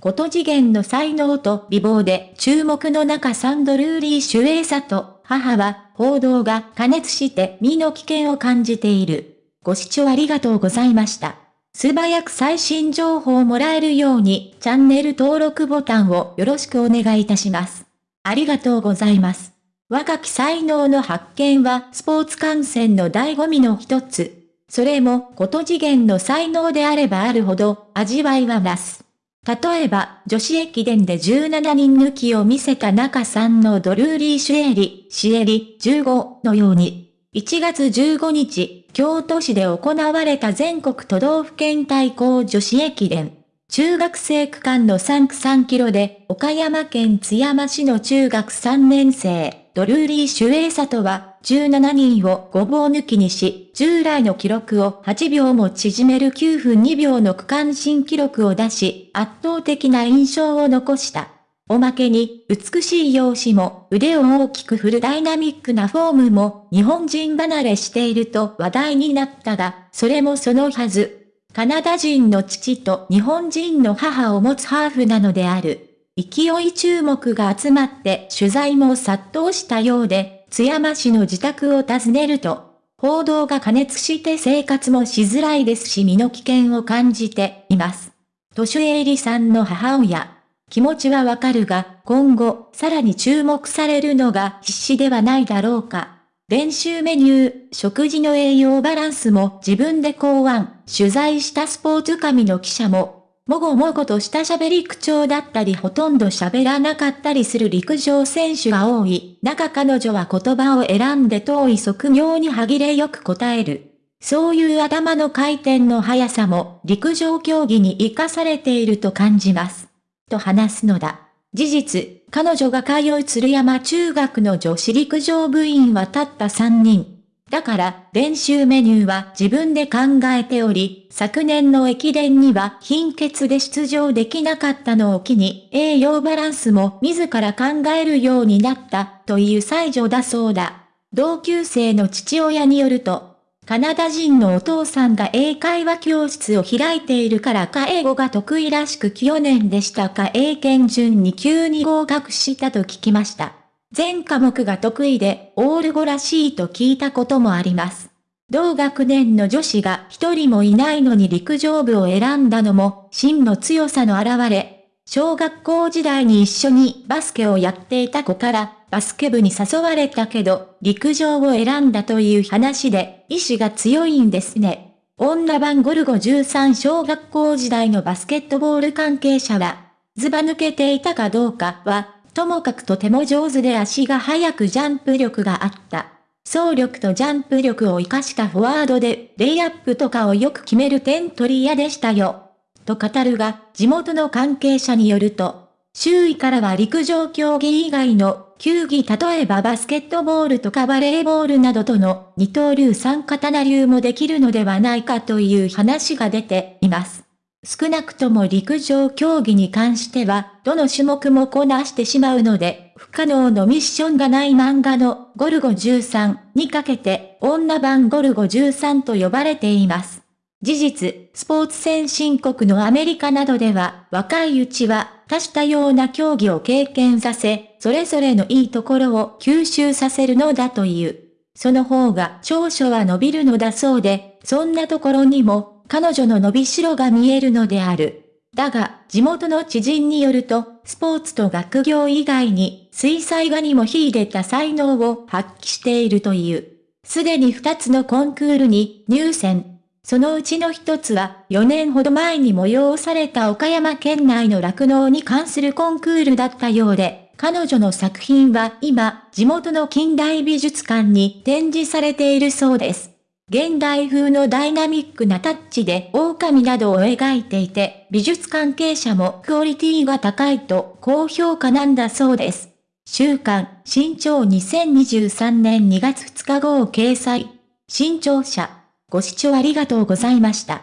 こと次元の才能と美貌で注目の中サンドルーリー・シュエイサと母は報道が加熱して身の危険を感じている。ご視聴ありがとうございました。素早く最新情報をもらえるようにチャンネル登録ボタンをよろしくお願いいたします。ありがとうございます。若き才能の発見はスポーツ観戦の醍醐味の一つ。それも、こと次元の才能であればあるほど、味わいは増す。例えば、女子駅伝で17人抜きを見せた中さんのドルーリー・シュエリ、シエリ、15のように、1月15日、京都市で行われた全国都道府県対抗女子駅伝。中学生区間の3区3キロで、岡山県津山市の中学3年生、ドルーリー・シュエーサとは、17人をごぼう抜きにし、従来の記録を8秒も縮める9分2秒の区間新記録を出し、圧倒的な印象を残した。おまけに、美しい容姿も、腕を大きく振るダイナミックなフォームも、日本人離れしていると話題になったが、それもそのはず。カナダ人の父と日本人の母を持つハーフなのである。勢い注目が集まって取材も殺到したようで、津山市の自宅を訪ねると、報道が加熱して生活もしづらいですし身の危険を感じています。年上りさんの母親。気持ちはわかるが、今後、さらに注目されるのが必死ではないだろうか。練習メニュー、食事の栄養バランスも自分で考案、取材したスポーツ紙の記者ももごもごとした喋り口調だったりほとんど喋らなかったりする陸上選手が多い。中彼女は言葉を選んで遠い側業に歯切れよく答える。そういう頭の回転の速さも陸上競技に活かされていると感じます。と話すのだ。事実、彼女が通う鶴山中学の女子陸上部員はたった3人。だから、練習メニューは自分で考えており、昨年の駅伝には貧血で出場できなかったのを機に、栄養バランスも自ら考えるようになったという才女だそうだ。同級生の父親によると、カナダ人のお父さんが英会話教室を開いているからか英語が得意らしく去年でしたか英検準に急に合格したと聞きました。全科目が得意で、オール語らしいと聞いたこともあります。同学年の女子が一人もいないのに陸上部を選んだのも、真の強さの表れ。小学校時代に一緒にバスケをやっていた子から、バスケ部に誘われたけど、陸上を選んだという話で、意志が強いんですね。女版ゴルゴ13小学校時代のバスケットボール関係者は、ずば抜けていたかどうかは、ともかくとても上手で足が速くジャンプ力があった。走力とジャンプ力を活かしたフォワードで、レイアップとかをよく決める点取り屋でしたよ。と語るが、地元の関係者によると、周囲からは陸上競技以外の球技例えばバスケットボールとかバレーボールなどとの二刀流三刀流もできるのではないかという話が出ています。少なくとも陸上競技に関しては、どの種目もこなしてしまうので、不可能のミッションがない漫画のゴルゴ13にかけて、女版ゴルゴ13と呼ばれています。事実、スポーツ先進国のアメリカなどでは、若いうちは多種多様な競技を経験させ、それぞれのいいところを吸収させるのだという。その方が長所は伸びるのだそうで、そんなところにも彼女の伸びしろが見えるのである。だが、地元の知人によると、スポーツと学業以外に、水彩画にも秀でた才能を発揮しているという。すでに2つのコンクールに入選。そのうちの1つは、4年ほど前に催された岡山県内の酪農に関するコンクールだったようで、彼女の作品は今、地元の近代美術館に展示されているそうです。現代風のダイナミックなタッチで狼などを描いていて、美術関係者もクオリティが高いと高評価なんだそうです。週刊、新潮2023年2月2日号掲載。新潮社。ご視聴ありがとうございました。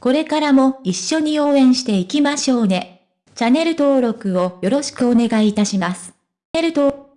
これからも一緒に応援していきましょうね。チャンネル登録をよろしくお願いいたします。チャンネル登